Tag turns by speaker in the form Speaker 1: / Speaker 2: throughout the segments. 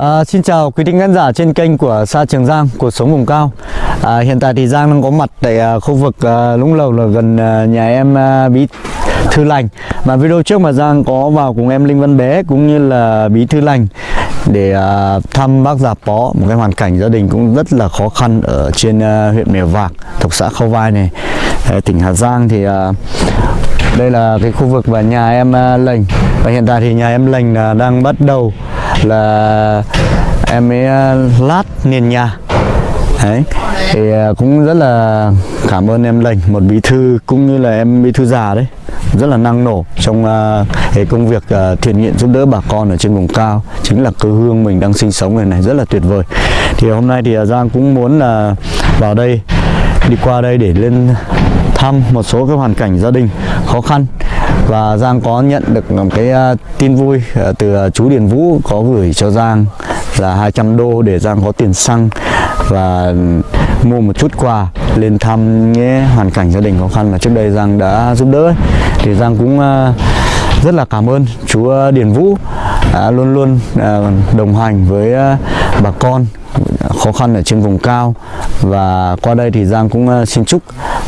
Speaker 1: À, xin chào quý thính khán giả trên kênh của Sa Trường Giang, cuộc sống vùng cao. À, hiện tại thì Giang đang có mặt tại à, khu vực à, Lũng Lầu là gần à, nhà em à, Bí Thư Lành. Và video trước mà Giang có vào cùng em Linh Văn Bé cũng như là Bí Thư Lành để à, thăm bác Già Pó, một cái hoàn cảnh gia đình cũng rất là khó khăn ở trên à, huyện Mèo Vạc, thuộc xã Khâu Vai này, à, tỉnh Hà Giang thì à, đây là cái khu vực và nhà em à, Lành và hiện tại thì nhà em Lành là đang bắt đầu là em ấy ờ, lát nền nhà đấy thì ờ, cũng rất là cảm ơn em Lành một bí thư cũng như là em bí thư già đấy. Rất là năng nổ trong uh, cái công việc uh, thiện nguyện giúp đỡ bà con ở trên vùng cao. Chính là quê hương mình đang sinh sống này này rất là tuyệt vời. Thì hôm nay thì Giang cũng muốn là vào đây đi qua đây để lên thăm một số cái hoàn cảnh gia đình khó khăn và Giang có nhận được một cái uh, tin vui uh, từ uh, chú Điền Vũ có gửi cho Giang là 200 đô để Giang có tiền xăng và ừ, mua một chút quà lên thăm nhé hoàn cảnh gia đình khó khăn mà trước đây Giang đã giúp đỡ ấy. thì Giang cũng uh, rất là cảm ơn chú Điền Vũ à, luôn luôn đồng hành với bà con khó khăn ở trên vùng cao và qua đây thì Giang cũng xin chúc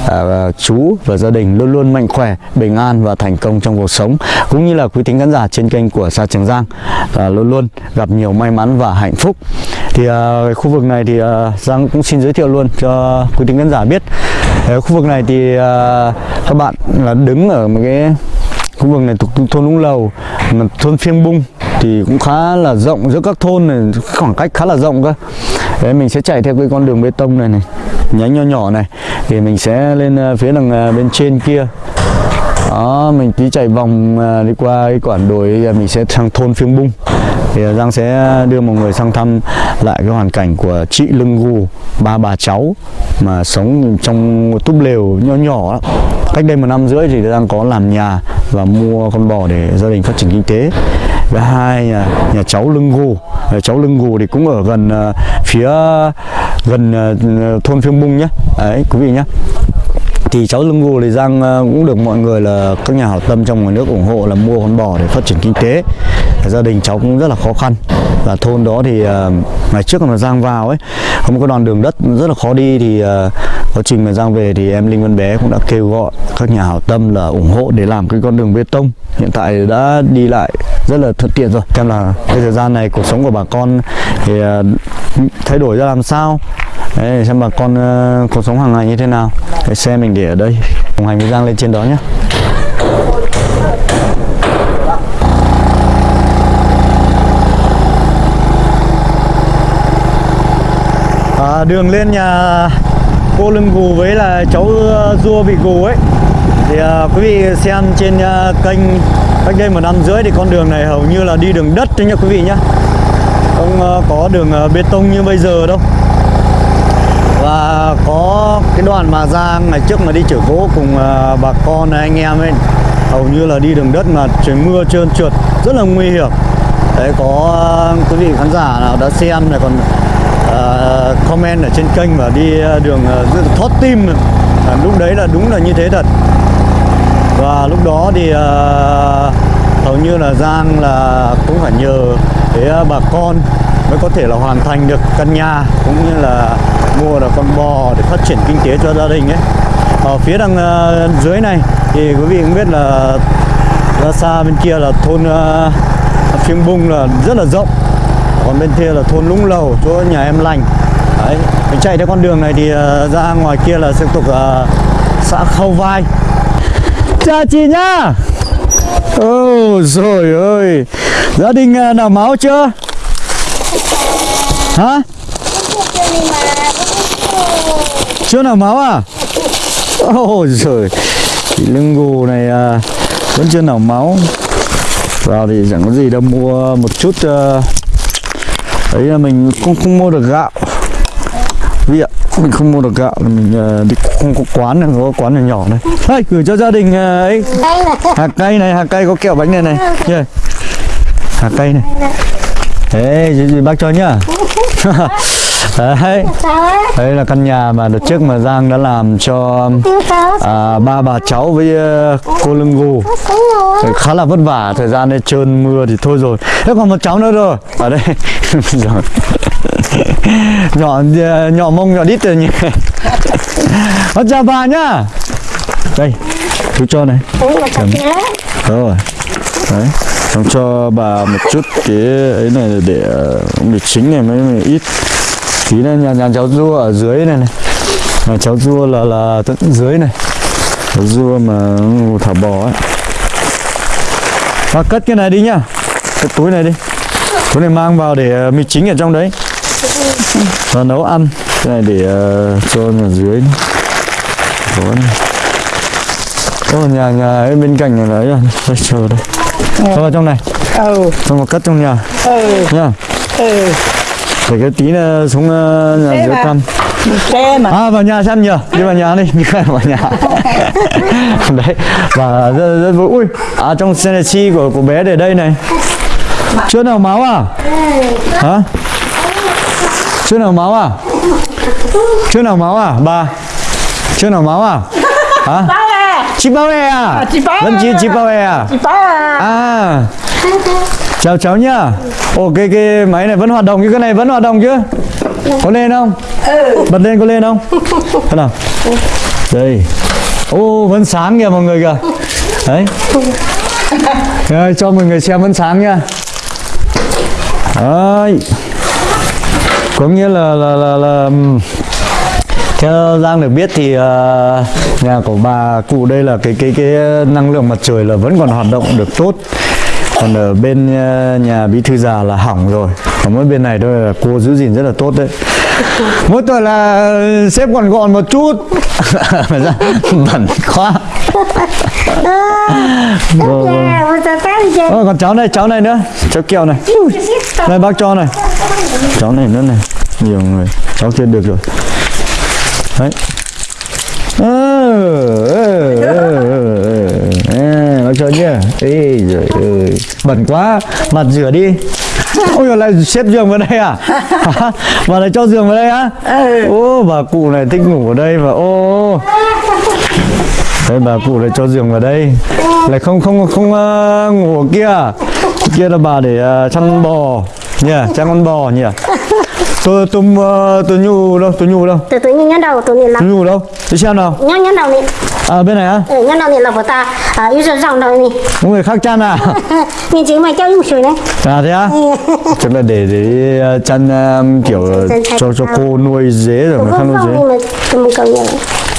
Speaker 1: à, chú và gia đình luôn luôn mạnh khỏe bình an và thành công trong cuộc sống. Cũng như là quý thính khán giả trên kênh của Sa Trường Giang à, luôn luôn gặp nhiều may mắn và hạnh phúc. Thì à, khu vực này thì à, Giang cũng xin giới thiệu luôn cho quý thính khán giả biết. À, khu vực này thì à, các bạn là đứng ở một cái khu vực này thuộc thôn Lũng Lầu thôn Phiêng Bung thì cũng khá là rộng, giữa các thôn này khoảng cách khá là rộng cơ. Đấy mình sẽ chạy theo cái con đường bê tông này này, nhánh nhỏ nhỏ này. Thì mình sẽ lên ờ, phía đằng ờ, bên trên kia. Đó, mình tí chạy vòng ờ, đi qua cái quản đồi mình sẽ sang thôn Phiêng Bung. Thì Giang sẽ đưa mọi người sang thăm lại cái hoàn cảnh của chị Lưng Gù ba bà cháu mà sống trong một túp lều nhỏ nhỏ đó. cách đây một năm rưỡi thì Giang có làm nhà và mua con bò để gia đình phát triển kinh tế và hai nhà, nhà cháu lưng gù cháu lưng gù thì cũng ở gần uh, phía gần uh, thôn phiêng bung nhé. Đấy quý vị nhé. Thì cháu lưng gù thì Giang uh, cũng được mọi người là các nhà hảo tâm trong ngoài nước ủng hộ là mua con bò để phát triển kinh tế. Gia đình cháu cũng rất là khó khăn. Và thôn đó thì uh, ngày trước mà Giang vào ấy không có đoạn đường đất rất là khó đi thì uh, quá trình mà Giang về thì em Linh Văn Bé cũng đã kêu gọi các nhà hảo tâm là ủng hộ để làm cái con đường bê tông. Hiện tại đã đi lại rất là thuận tiện rồi. Xem là cái thời gian này cuộc sống của bà con thì à, thay đổi ra làm sao? Đấy, xem bà con uh, cuộc sống hàng ngày như thế nào. Cái xe mình để ở đây. Đồng hành với Giang lên trên đó nhé à, đường lên nhà cô lưng gù với là cháu ờ, rua bị gù ấy. Thì uh, quý vị xem trên uh, kênh cách đây một năm rưỡi thì con đường này hầu như là đi đường đất thôi nha quý vị nhé không uh, có đường uh, bê tông như bây giờ đâu. Và có cái đoạn mà ra ngày trước mà đi chở gỗ cùng uh, bà con anh em ấy hầu như là đi đường đất mà trời mưa trơn trượt rất là nguy hiểm. Đấy có uh, quý vị khán giả nào đã xem này còn uh, comment ở trên kênh và đi ờ, đường uh, tim à, lúc đấy là đúng là như thế thật. Và lúc đó thì uh, hầu như là Giang là cũng phải nhờ cái uh, bà con mới có thể là hoàn thành được căn nhà cũng như là mua được con bò để phát triển kinh tế cho gia đình ấy. Ở phía đằng uh, dưới này thì quý vị cũng biết là ra xa bên kia là thôn uh, phiêng bung là rất là rộng. Còn bên kia là thôn lũng lầu chỗ nhà em lành đấy mình chạy theo con đường này thì uh, ra ngoài kia là tiếp tục uh, xã khâu vai. Chào chị nhá! Ôi rồi ơi! Gia đình uh, nào máu chưa? Hả? Chưa nào máu à? Ôi rồi chị lưng gù này uh, vẫn chưa nào máu. Vào thì chẳng có gì đâu mua một chút uh, đấy là mình không không mua được gạo vì ạ mình không mua được gạo là mình uh, đi không có quán này có quán nhỏ nhỏ này. Đây gửi cho gia đình uh, ấy. Hạt cây này hạt cây có kẹo bánh này này. Yeah. hạt cây này. Thế gì, gì bác cho nhá. Đấy. Đây là căn nhà mà đợt trước mà Giang đã làm cho à, ba bà cháu với uh, cô lưng gù. Thì khá là vất vả thời gian đây trơn mưa thì thôi rồi. Thế còn một cháu nữa rồi. Ở đây. Rồi. nhỏ nhỏ mông nhỏ đít rồi nhỉ? Con chào bà nhá. Đây chú cho này. Rồi. Đấy xong cho bà một chút cái ấy này để ờ, để chính này mới, mới ít. Tí này nhà nhà cháu rua ở dưới này này. Nhà cháu rua là là tận dưới này. Cháu rua mà thả bò ấy. Và cất cái này đi nhá. Cái túi này đi. Túi này mang vào để ờ, mì chính ở trong đấy và nấu ăn. Cái này để uh, cho ở dưới có này Ô, nhà nhà ấy bên cạnh này là ấy à, đây chờ đây. Cho vào trong này.
Speaker 2: Ừ.
Speaker 1: Xong rồi cất trong nhà.
Speaker 2: Ừ.
Speaker 1: Nhá.
Speaker 2: Ừ.
Speaker 1: Để cái tí là xuống uh, nhà dưới thăm
Speaker 2: xe mà.
Speaker 1: À vào nhà xem nhờ đi vào nhà đi. Đi vào nhà. Đấy. Và rất, rất vui. Ui. À trong xe chi của của bé để đây này. Chưa nào máu à? Hả chưa nào máu à? Chưa nào máu à bà chưa nào máu à? Hả?
Speaker 2: À
Speaker 1: chị bao e à?
Speaker 2: Chị Bao
Speaker 1: chị
Speaker 2: à.
Speaker 1: chị bao e à?
Speaker 2: Chị bao à
Speaker 1: à. Chào cháu nhá. Ồ cái cái máy này vẫn hoạt động chứ cái này vẫn hoạt động chứ? Có lên không? Bật lên có lên không? Thế nào? Đây. Ô vẫn sáng kìa mọi người kìa. Đấy. Rồi, cho mọi người xem vẫn sáng nha. Đấy có nghĩa là là là, là theo Giang được biết thì ờ, nhà của bà cụ đây là cái cái cái năng lượng mặt trời là vẫn còn hoạt động được tốt. Còn ở bên ờ, nhà bí thư già là hỏng rồi. Còn mỗi bên này thôi là cô giữ gìn rất là tốt đấy. Mỗi tuần là xếp còn gọn một chút. Bẩn quá. Vâng, vâng. Ôi, còn cháu này cháu này nữa. Cháu kẹo này. Đây bác cho này cháu này nữa này. Nhiều người. Cháu kia được rồi. Đấy. Ờ, ờ, ờ. À, bác cho nhá. Ê giời ơi. Bẩn quá. Mặt rửa đi. Ôi giời, lại xếp giường vào đây à? Bà lại cho giường vào đây á? Ô bà cụ này thích ngủ ở đây và ô. Đấy bà cụ lại cho giường vào đây. Lại không không không ờ, ngủ ở kia. Kia là bà để ờ, chăn bò nhỉ chăn con bò nhỉ? Tôi tôi ờ, tôi nhu đâu tôi nhu đâu?
Speaker 3: Từ từ nhớ đầu tụi mình là
Speaker 1: tôi nhu đâu? Đi xem nào.
Speaker 3: Nhớ nhớ đầu này
Speaker 1: à bên này á?
Speaker 3: Ừ, nhớ đầu này là của ta. À yêu rồi rong đầu này
Speaker 1: có người khác chăn à?
Speaker 3: Nhìn chỉ mà cho dùng sủi đấy.
Speaker 1: À thế á? Chắc là để để ờ, chăn ờ, kiểu cho cho cô nuôi dế rồi mà không nuôi dế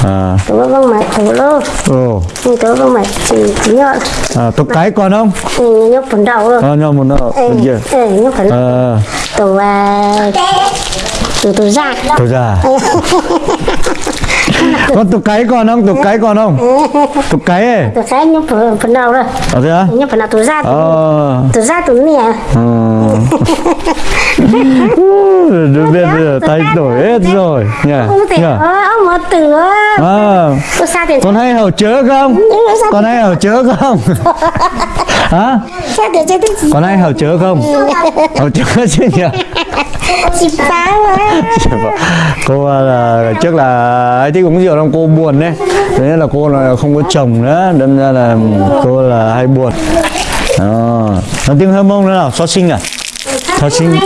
Speaker 1: à.
Speaker 3: Tụi vâng mà tụi lô
Speaker 1: ồ.
Speaker 3: Nhưng tụi vâng mà chỉ chỉ nhớ
Speaker 1: à tục cái còn không?
Speaker 3: Ừ, nhớ phần đầu rồi
Speaker 1: à, nhau một nợ
Speaker 3: ừ, ừ, nhớ phần
Speaker 1: à
Speaker 3: tụi à tụi tụi ra
Speaker 1: tôi già. Con tục cái còn không? Tục cái còn không? Tục cái ấy.
Speaker 3: Tụi cái nhớ phần phần đầu rồi
Speaker 1: à thế á?
Speaker 3: Nhớ phần nào tụi ra
Speaker 1: ờ.
Speaker 3: tụi ra tụi nè
Speaker 1: ừ. bây giờ tay đổi hết rồi. Nhỉ
Speaker 3: ơ ông một từ
Speaker 1: à. Con hay hầu chớ không? Con hay hầu chớ không? Hả? Con hay hầu chớ không? Hầu chớ chứ nhỉ?
Speaker 3: Chị phá
Speaker 1: cô à, là trước là ấy thích uống rượu xong cô buồn đấy. Thế nên là cô là không có chồng nữa. Đâm ra là cô là hay buồn. Đó nói tiếng hơi mông nữa nào xót sinh à? Xót sinh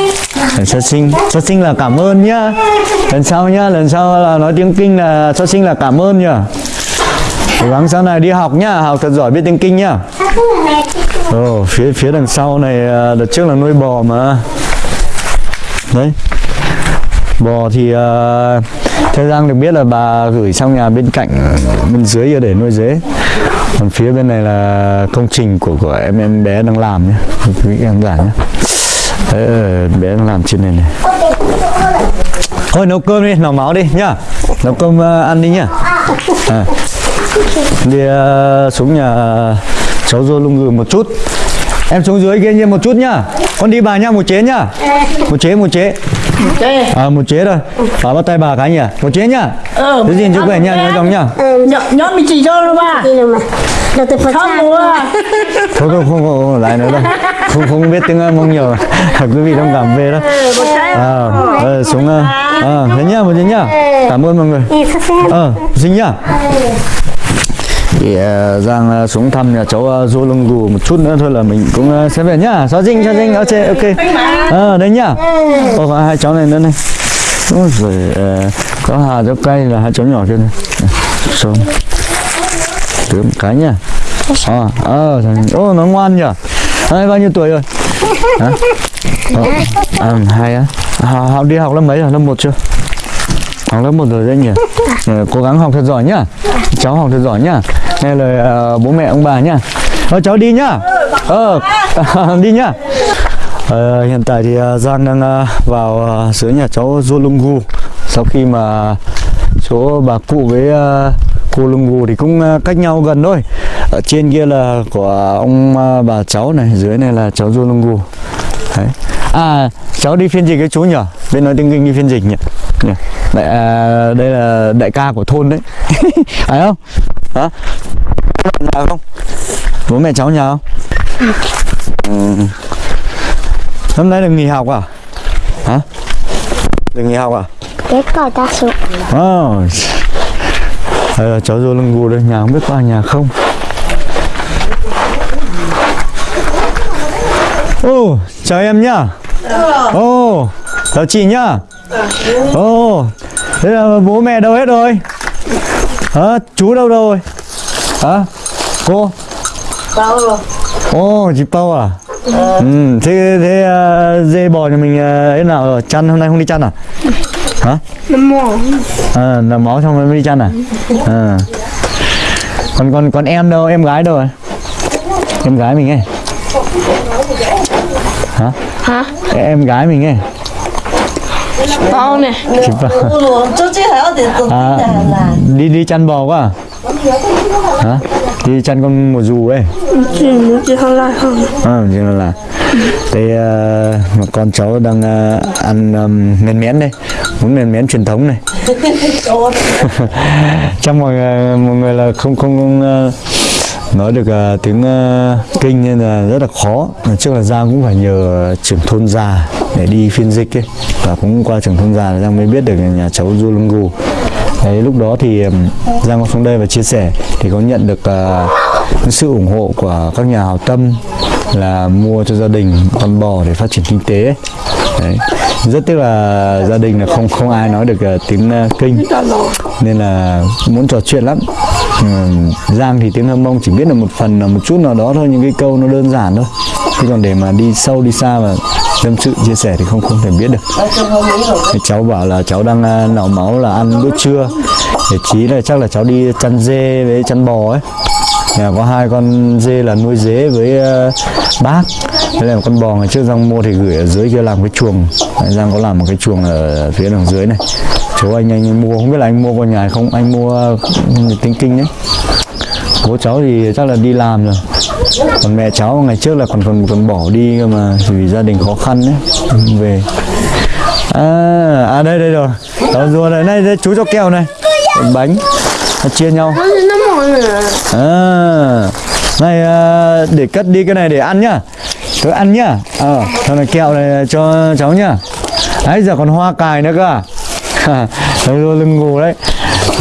Speaker 1: xót sinh xót sinh là cảm ơn nhá. Lần sau nhá lần sau là nói tiếng kinh là xót sinh là cảm ơn nhá. Cố gắng sau này đi học nhá học thật giỏi biết tiếng kinh nhá. Ồ, phía phía đằng sau này à, đợt trước là nuôi bò mà. Đấy. Bò thì uh, theo Giang được biết là bà gửi sang nhà bên cạnh bên dưới để nuôi dế. Còn phía bên này là công trình của của em em bé đang làm nhé quý em giả nhé đấy, ờ, bé đang làm trên này này. Thôi nấu cơm đi nấu máu đi nhá. Nấu cơm uh, ăn đi nhá. À. đi uh, xuống nhà ờ, cháu dô lung gừ một chút. Em xuống dưới kia nhiên một chút nhá. Con đi bà nha một chế nhá. Một chế một Chế. À một chế thôi. Bà bắt tay bà cái nhỉ? Một chế nhá.
Speaker 2: Ờ.
Speaker 1: Giữ gìn sức khỏe nha, nhớ chồng nhá.
Speaker 3: Ừ,
Speaker 2: nhọn mình chỉ cho nó ba.
Speaker 3: đi rồi mà. Đầu từ Phật
Speaker 2: Không
Speaker 3: ra.
Speaker 2: mua. à?
Speaker 1: Thôi không không, không lại nữa đâu. Không không biết tiếng mông nhiều. Quý vị thông cảm về đó. À, ờ, xuống ờ, thế nhá, một chế nhá. Cảm ơn mọi người. Ờ, xin nhá. Thì uh, Giang uh, xuống thăm nhà cháu uh, Du Lung Gù một chút nữa thôi là mình cũng sẽ về nhá. Xóa dinh, xóa dinh, ok, ok. Ờ, đấy nhá. Ô, có hai cháu này nữa này. Ôi rồi có hà cháu cây là hai cháu nhỏ kia này. Xong. Một cái nhá. Ờ, ờ, ô nó ngoan nhỉ. Hai bao nhiêu tuổi rồi? Hả? Ờ, à, hai á. Họ đi học lớp mấy rồi? Lớp 1 chưa? Học lớp một rồi đấy nhỉ? Ờ, cố gắng học thật giỏi nhá. Cháu học thật giỏi nhá. Nghe lời uh, bố mẹ ông bà nhá. Ờ, cháu đi nhá. Ờ đi nhá. Ờ, hiện tại thì ờ, uh, Giang đang uh, vào uh, dưới nhà cháu Zolungu. Sau khi mà chỗ bà cụ với uh, cô Lungu thì cũng uh, cách nhau gần thôi. Ở trên kia là của ông uh, bà cháu này dưới này là cháu Zolungu. Đấy. À cháu đi phiên dịch cái chú nhỉ? Bên nói tiếng Kinh đi phiên dịch nhỉ? Đại, à, đây là đại ca của thôn đấy Phải không? Hả? Nhà không? Bố mẹ cháu nhà không? Ừ. Hôm nay được nghỉ học à? Hả? Được nghỉ học à?
Speaker 3: Cái cỏ ta xuống.
Speaker 1: Oh. Đây là cháu vô lưng gù đây, nhà không biết qua nhà không Ô, oh, chào em nhá Ô, oh, chào chị nhá Ồ, oh, thế là bố mẹ đâu hết rồi Hả, chú đâu rồi Hả, cô
Speaker 2: Bao rồi.
Speaker 1: Ồ, chị Pau à Ừ, thế, thế uh, dê bò nhà mình uh, thế nào rồi? Chăn hôm nay không đi chăn à? Hả?
Speaker 3: Nằm mỏ.
Speaker 1: À, nằm máu xong rồi mới đi chăn à? À. Còn còn còn em đâu, em gái đâu rồi? Em gái mình ấy. Hả?
Speaker 3: Hả?
Speaker 1: Em gái mình ấy.
Speaker 3: Bao
Speaker 2: chỉ tụi
Speaker 1: À, đi đi chăn bò quá à? Hả? Đi chăn con mùa dù ấy.
Speaker 3: Chỉ chỉ không.
Speaker 1: À, nên là đây uh, mà con cháu đang uh, ăn um, men mén đây muốn men mén truyền thống này trong mọi người mọi người là không không, không uh, nói được uh, tiếng uh, kinh nên là rất là khó trước là Giang cũng phải nhờ trưởng thôn già để đi phiên dịch ấy. Và cũng qua trường thôn già là Giang mới biết được nhà cháu Du Lung Gù Đấy, lúc đó thì Giang có xuống đây và chia sẻ thì có nhận được uh, sự ủng hộ của các nhà hảo tâm là mua cho gia đình con bò để phát triển kinh tế ấy. Đấy. rất tiếc là gia đình là không không ai nói được uh, tiếng uh, kinh. Nên là muốn trò chuyện lắm. Giang thì tiếng Hâm Mông chỉ biết được một phần là một chút nào đó thôi những cái câu nó đơn giản thôi. Chứ còn để mà đi sâu đi xa và tâm sự chia sẻ thì không không thể biết được. Thì cháu bảo là cháu đang uh, máu là ăn bữa trưa. Để chí là chắc là cháu đi chăn dê với chăn bò ấy. Nhà có hai con dê là nuôi dế với uh, bác. Đây là con bò ngày trước Giang mua thì gửi ở dưới kia làm cái chuồng. Giang có làm một cái chuồng ở phía đằng dưới này. Chú anh anh mua không biết là anh mua con nhà không anh mua ừ, tính kinh đấy bố cháu thì chắc là đi làm rồi còn mẹ cháu ngày trước là còn còn còn bỏ đi cơ mà vì gia đình khó khăn đấy về. À, à đây đây rồi. Đó rùa này này đây, chú cho kẹo này. Bánh. Nó chia nhau.
Speaker 3: Nữa.
Speaker 1: à. Này à, để cất đi cái này để ăn nhá. Tôi ăn nhá. Ờ à, này kẹo này cho cháu nhá. Đấy giờ còn hoa cài nữa cơ à. Rồi lưng ngủ đấy.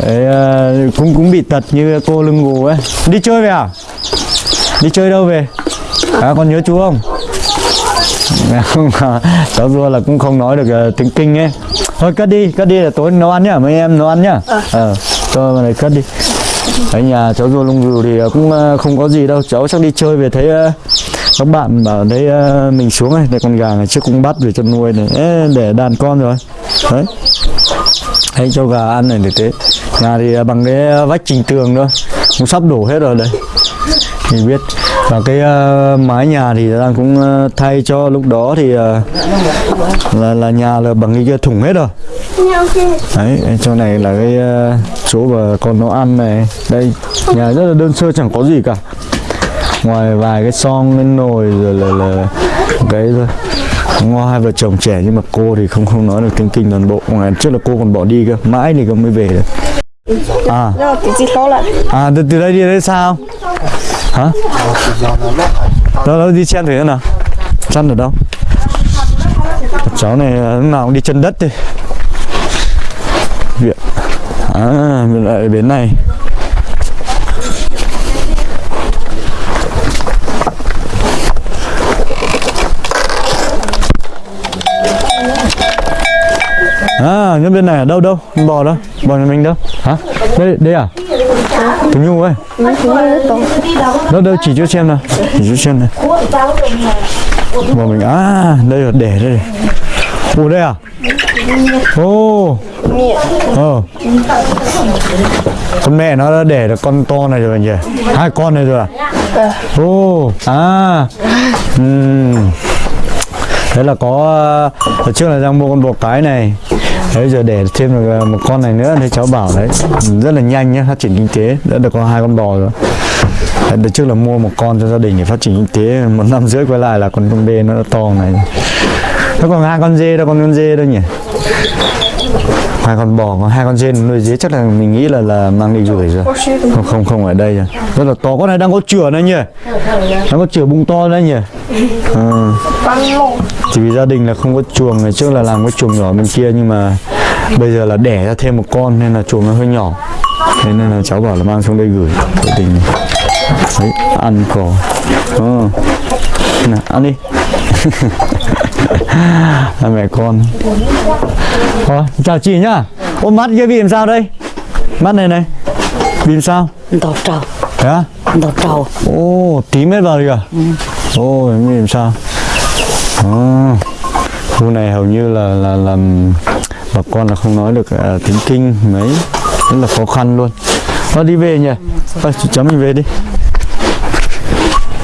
Speaker 1: Đấy, à, cũng cũng bị tật như cô lưng ngủ ấy. Đi chơi về à đi chơi đâu về? À con nhớ chú không? Không cháu rùa là cũng không nói được uh, tiếng kinh ấy. Thôi cất đi cất đi là tối nấu ăn nhá mấy em nấu ăn nhá. Ờ. Cho vào này cất đi. Ở nhà cháu rùa lông rù thì uh, cũng uh, không có gì đâu. Cháu chắc đi chơi về thấy uh, các bạn bảo thấy uh, mình xuống này đây con gà ngày trước cũng bắt về cho nuôi này. Ê, để đàn con rồi. Đấy. Thấy cho gà ăn này để thế. Nhà thì bằng cái vách trình tường nữa cũng sắp đổ hết rồi đây mình biết. Và cái uh, mái nhà thì đang cũng uh, thay cho lúc đó thì uh, là là nhà là bằng cái thùng hết rồi. Đấy chỗ này là cái uh, chỗ mà con nó ăn này. Đây nhà rất là đơn sơ chẳng có gì cả. Ngoài vài cái son cái nồi rồi là, là cái thôi. Ngo hai vợ chồng trẻ nhưng mà cô thì không không nói được tiếng kinh toàn bộ. Ngoài trước là cô còn bỏ đi cơ. Mãi thì không mới về được. À. À từ, từ đây đi đây sao hả đâu đâu đi xem thử xem nào chăn ở đâu cháu này ờ, lúc nào cũng đi chân đất đi viện à mình lại bến này À, nhân bên này ở đâu đâu? Bò đâu? Bò nhà mình đâu? Hả? Đây, đây à? Tú Nhung ơi. nó đâu chỉ cho xem nào. Chỉ cho xem này. mà mình à, đây là để đây. Ủa đây à? Ồ. Ờ. Con mẹ nó đã để được con to này rồi nhỉ? Hai con này rồi à? Ồ. À. Ừm. Đấy là có ở trước là đang mua con bò cái này Đấy giờ để thêm được ờ, một con này nữa thì cháu bảo đấy rất là nhanh nhé phát triển kinh tế đã được có hai con bò rồi. Đấy, đợt trước là mua một con cho gia đình để phát triển kinh tế một năm rưỡi quay lại là con con bê nó đã to này. Nó còn hai con dê đâu con con dê đâu nhỉ? Hai con bò còn hai con dê nuôi dế chắc là mình nghĩ là là mang đi gửi rồi. Không không không ở đây rồi. Rất là to con này đang có chửa đây nhỉ? Nó có chửa bung to đấy nhỉ? À chỉ vì gia đình là không có chuồng ngày trước là làm cái chuồng nhỏ bên kia nhưng mà bây giờ là đẻ ra thêm một con nên là chuồng nó hơi nhỏ. Thế nên là cháu bảo là mang xuống đây gửi gia đình. Đấy ăn cỏ. Ừ. Nào, ăn đi. Hai mẹ con. Thôi, chào chị nhá. Ôm mắt kia bị làm sao đây? Mắt này này. Bị làm sao?
Speaker 2: Đỏ trầu.
Speaker 1: Á
Speaker 2: đỏ trầu.
Speaker 1: Ồ, tí mét vào kìa. Ồ, em nghĩ làm sao? À, khu này hầu như là là là bà con là không nói được à, tiếng kinh mấy, rất là khó khăn luôn. Thôi đi về nhỉ? Ờ, Thôi, cháu mình về đi.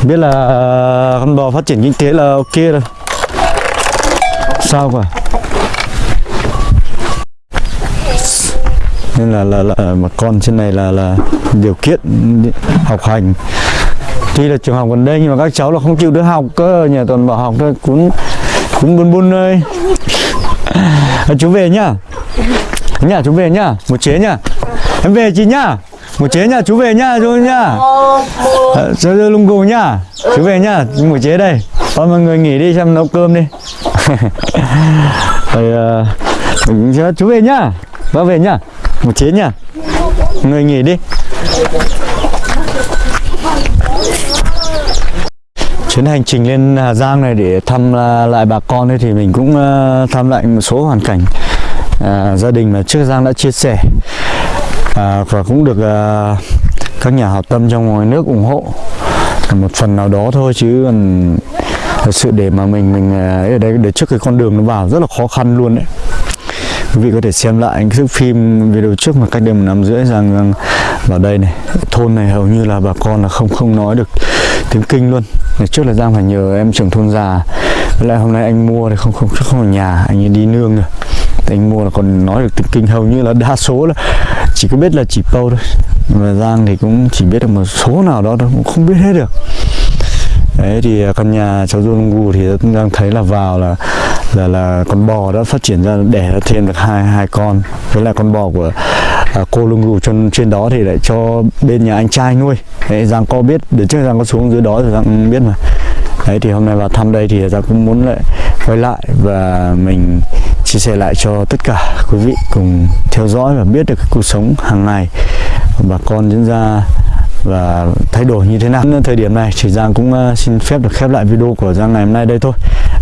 Speaker 1: Biết là à, con bò phát triển kinh tế là ok rồi. Sao cả? nên là là, là mà con trên này là là điều kiện học hành tuy là trường học gần đây nhưng mà các cháu là không chịu đứa học cơ nhà toàn bảo học thôi cũng cũng buồn buồn ơi à, chú về nhá. Nhà chú về nhá một chế nhá. Em về chị nhá. Một chế nhá chú về nhá chú nhá. À, chú lung gù nhá. Chú về nhá một chế đây. Thôi mọi người nghỉ đi xem nấu cơm đi. Rồi à, chú về nhá. Bác về nhá. Một chế nhá. Người nghỉ đi. Chuyến hành trình lên Hà Giang này để thăm à, lại bà con ấy thì mình cũng à, thăm lại một số hoàn cảnh à, gia đình mà trước Giang đã chia sẻ. À, và cũng được à, các nhà hảo tâm trong ngoài nước ủng hộ. Một phần nào đó thôi chứ còn thật sự để mà mình mình à, ở đây để trước cái con đường nó vào rất là khó khăn luôn đấy quý vị có thể xem lại cái thước phim video trước mà cách đây một năm rưỡi rằng, rằng vào đây này. Thôn này hầu như là bà con là không không nói được tiếng kinh luôn ngày trước là giang phải nhờ em trưởng thôn già. Với lại hôm nay anh mua thì không không không ở nhà, anh ấy đi nương rồi. Thì anh mua là còn nói được tiếng kinh hầu như là đa số là chỉ có biết là chỉ câu thôi. Và giang thì cũng chỉ biết được một số nào đó thôi, cũng không biết hết được. Đấy thì căn nhà cháu Dương Gu thì đang thấy là vào là là là con bò đã phát triển ra đẻ ra thêm được hai hai con. Với lại con bò của à, cô lưng gù trên trên đó thì lại cho bên nhà anh trai nuôi. Đấy, giang có biết để trước giang có xuống dưới đó thì giang biết mà. Đấy thì hôm nay vào thăm đây thì giang cũng muốn lại quay lại và mình chia sẻ lại cho tất cả quý vị cùng theo dõi và biết được cái cuộc sống hàng ngày của bà con diễn ra và thay đổi như thế nào. Thời điểm này chỉ Giang cũng ờ, xin phép được khép lại video của Giang ngày hôm nay đây thôi.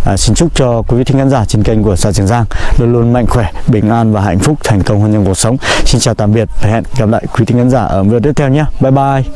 Speaker 1: À, xin chúc cho quý vị thính khán giả trên kênh của xã Trường Giang luôn luôn mạnh khỏe, bình an và hạnh phúc, thành công hơn trong cuộc sống. Xin chào tạm biệt và hẹn gặp lại quý thính khán giả ở video tiếp theo nhé. Bye bye.